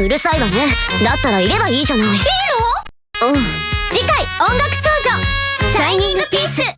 うるさいわね。だったらいればいいじゃない。いいの？うん。次回音楽少女。シャイニングピース。